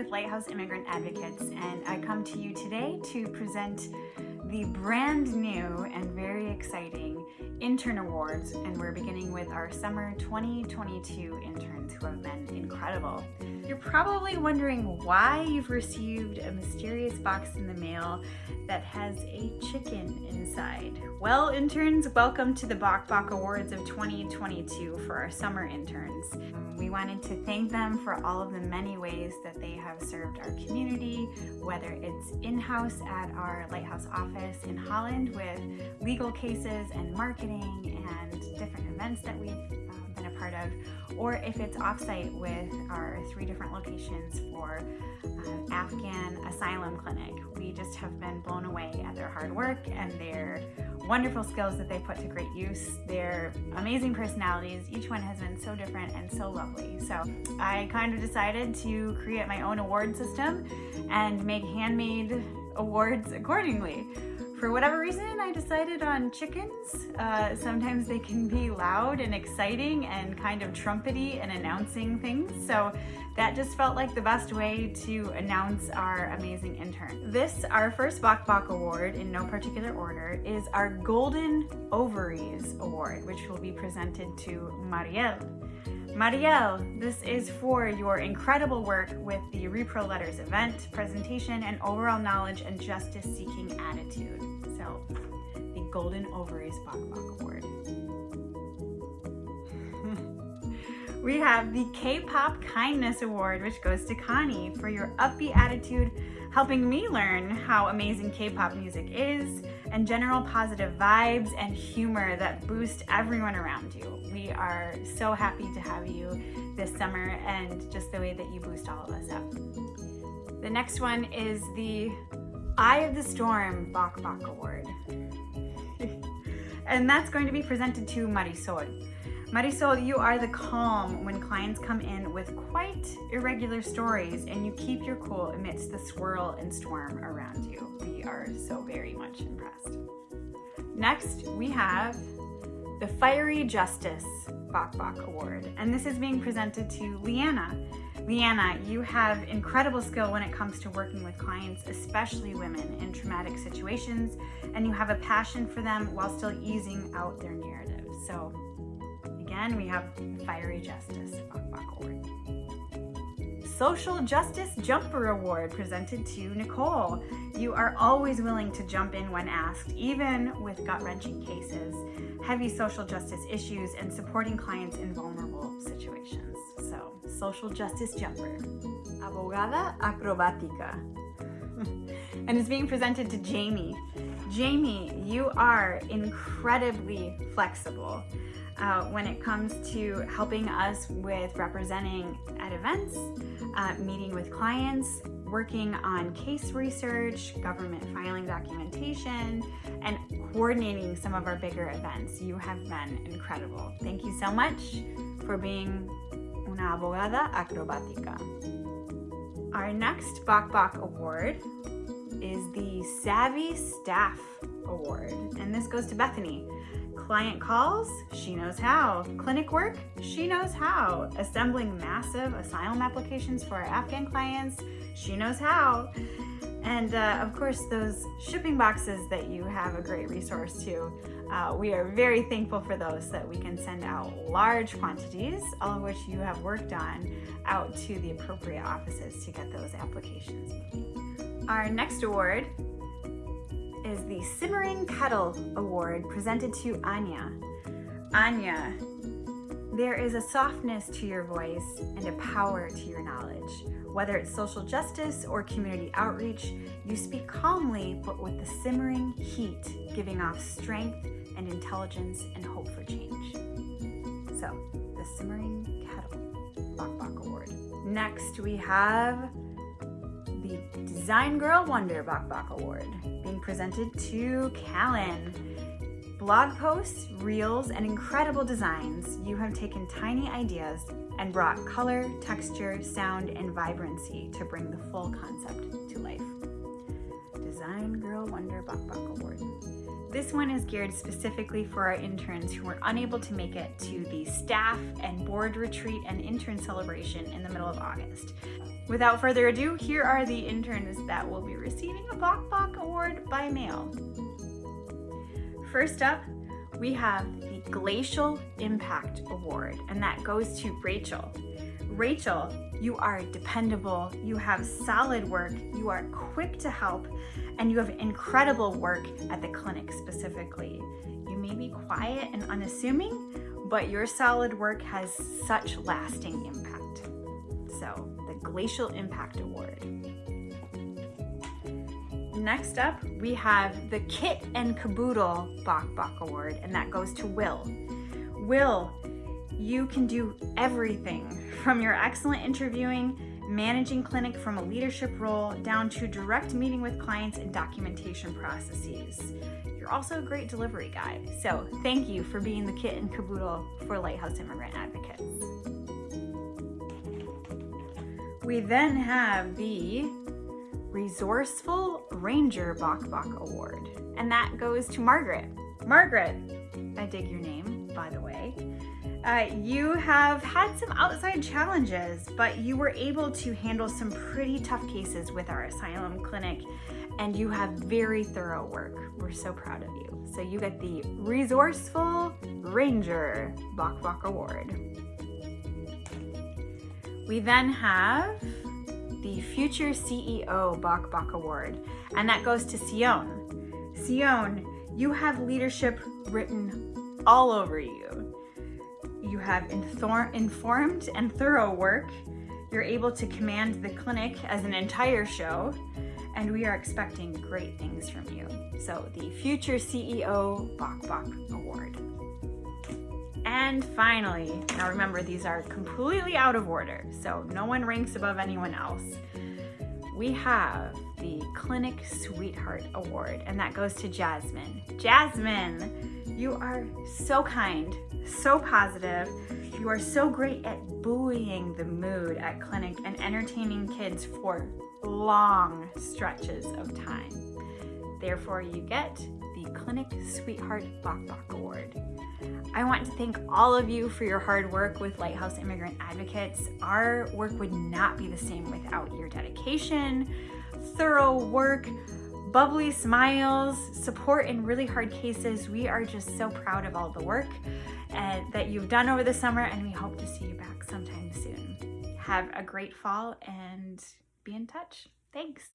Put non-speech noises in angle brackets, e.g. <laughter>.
with Lighthouse Immigrant Advocates and I come to you today to present the brand new and very exciting intern awards and we're beginning with our summer 2022 interns who have been incredible. You're probably wondering why you've received a mysterious box in the mail that has a chicken inside. Well, interns, welcome to the Bok Bok Awards of 2022 for our summer interns. We wanted to thank them for all of the many ways that they have served our community, whether it's in-house at our Lighthouse office in Holland with legal cases and marketing and different events that we've um, been a part of, or if it's offsite with our three different locations for uh, Afghan asylum clinic. We just have been blown away at their hard work and their wonderful skills that they put to great use. Their amazing personalities. Each one has been so different and so lovely. So I kind of decided to create my own award system and make handmade awards accordingly. For whatever reason, I decided on chickens. Uh, sometimes they can be loud and exciting and kind of trumpety and announcing things. So that just felt like the best way to announce our amazing intern. This, our first Bok Bok Award in no particular order, is our Golden Ovaries Award, which will be presented to Marielle. Marielle, this is for your incredible work with the Repro Letters event, presentation, and overall knowledge and justice-seeking attitude. So, the Golden Ovaries Bok Bok Award. <laughs> we have the K-Pop Kindness Award, which goes to Connie for your upbeat attitude, helping me learn how amazing K-pop music is, and general positive vibes and humor that boost everyone around you. We are so happy to have you this summer and just the way that you boost all of us up. The next one is the Eye of the Storm Bok Bok Award. <laughs> and that's going to be presented to Marisol. Marisol, you are the calm when clients come in with quite irregular stories and you keep your cool amidst the swirl and storm around you. We are so very much impressed. Next, we have the Fiery Justice Bok Bok Award, and this is being presented to Leanna. Leanna, you have incredible skill when it comes to working with clients, especially women in traumatic situations, and you have a passion for them while still easing out their narrative. So again, we have Fiery Justice Award. Social Justice Jumper Award presented to Nicole. You are always willing to jump in when asked, even with gut-wrenching cases, heavy social justice issues, and supporting clients in vulnerable situations. So, Social Justice Jumper. Abogada Acrobatica. <laughs> and it's being presented to Jamie. Jamie, you are incredibly flexible uh, when it comes to helping us with representing at events, uh, meeting with clients, working on case research, government filing documentation, and coordinating some of our bigger events. You have been incredible. Thank you so much for being una abogada acrobática. Our next Bok Bok Award is the Savvy Staff Award, and this goes to Bethany. Client calls, she knows how. Clinic work, she knows how. Assembling massive asylum applications for our Afghan clients, she knows how. And uh, of course, those shipping boxes that you have a great resource to. Uh, we are very thankful for those that we can send out large quantities, all of which you have worked on, out to the appropriate offices to get those applications. Our next award is the Simmering Kettle Award presented to Anya. Anya, there is a softness to your voice and a power to your knowledge. Whether it's social justice or community outreach, you speak calmly but with the simmering heat, giving off strength and intelligence and hope for change. So, the Simmering Kettle Bok Bok Award. Next, we have the Design Girl Wonder Bok Bok Award presented to Callan. Blog posts, reels, and incredible designs, you have taken tiny ideas and brought color, texture, sound, and vibrancy to bring the full concept to life. Design Girl Wonder Bok Bok Award. This one is geared specifically for our interns who were unable to make it to the staff and board retreat and intern celebration in the middle of August. Without further ado, here are the interns that will be receiving a Bok Bok Award by mail. First up, we have the Glacial Impact Award, and that goes to Rachel. Rachel, you are dependable, you have solid work, you are quick to help, and you have incredible work at the clinic specifically. You may be quiet and unassuming, but your solid work has such lasting impact. So, the Glacial Impact Award. Next up, we have the Kit and Caboodle Bok Bok Award, and that goes to Will. Will, you can do everything from your excellent interviewing, managing clinic from a leadership role, down to direct meeting with clients and documentation processes. You're also a great delivery guy. So thank you for being the kit and caboodle for Lighthouse Immigrant Advocates. We then have the Resourceful Ranger Bok Bok Award, and that goes to Margaret. Margaret, I dig your name, by the way. Uh, you have had some outside challenges, but you were able to handle some pretty tough cases with our asylum clinic, and you have very thorough work. We're so proud of you. So you get the Resourceful Ranger Bok Bok Award. We then have the Future CEO Bok Bok Award, and that goes to Sion. Sion, you have leadership written all over you you have informed and thorough work. You're able to command the clinic as an entire show, and we are expecting great things from you. So the Future CEO Bok Bok Award. And finally, now remember these are completely out of order, so no one ranks above anyone else. We have the Clinic Sweetheart Award, and that goes to Jasmine. Jasmine, you are so kind, so positive. You are so great at buoying the mood at clinic and entertaining kids for long stretches of time. Therefore, you get the Clinic Sweetheart Bok Bok Award. I want to thank all of you for your hard work with Lighthouse Immigrant Advocates. Our work would not be the same without your dedication, thorough work, bubbly smiles, support in really hard cases. We are just so proud of all the work uh, that you've done over the summer and we hope to see you back sometime soon. Have a great fall and be in touch. Thanks.